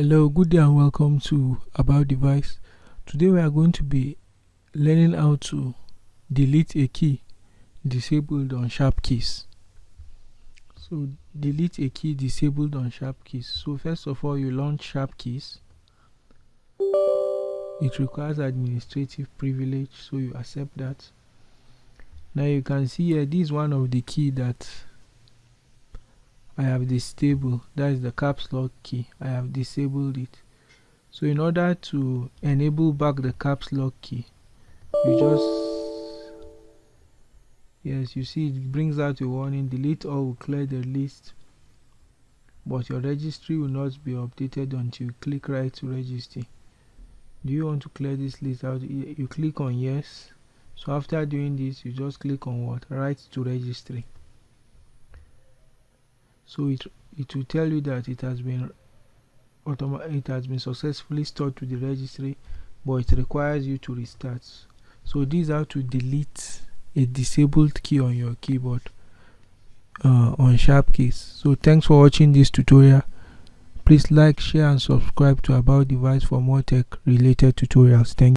hello good day and welcome to about device. Today we are going to be learning how to delete a key disabled on SharpKeys. So delete a key disabled on SharpKeys. So first of all you launch SharpKeys. It requires administrative privilege so you accept that. Now you can see here this is one of the key that I have disabled that is the caps lock key I have disabled it. So in order to enable back the caps lock key you just yes you see it brings out a warning delete all will clear the list. But your registry will not be updated until you click write to register. Do you want to clear this list out? You click on yes. So after doing this you just click on what? Write to registry so it it will tell you that it has been it has been successfully stored to the registry but it requires you to restart. So this is how to delete a disabled key on your keyboard uh, on SharpKeys. So thanks for watching this tutorial. Please like share and subscribe to about device for more tech related tutorials. Thank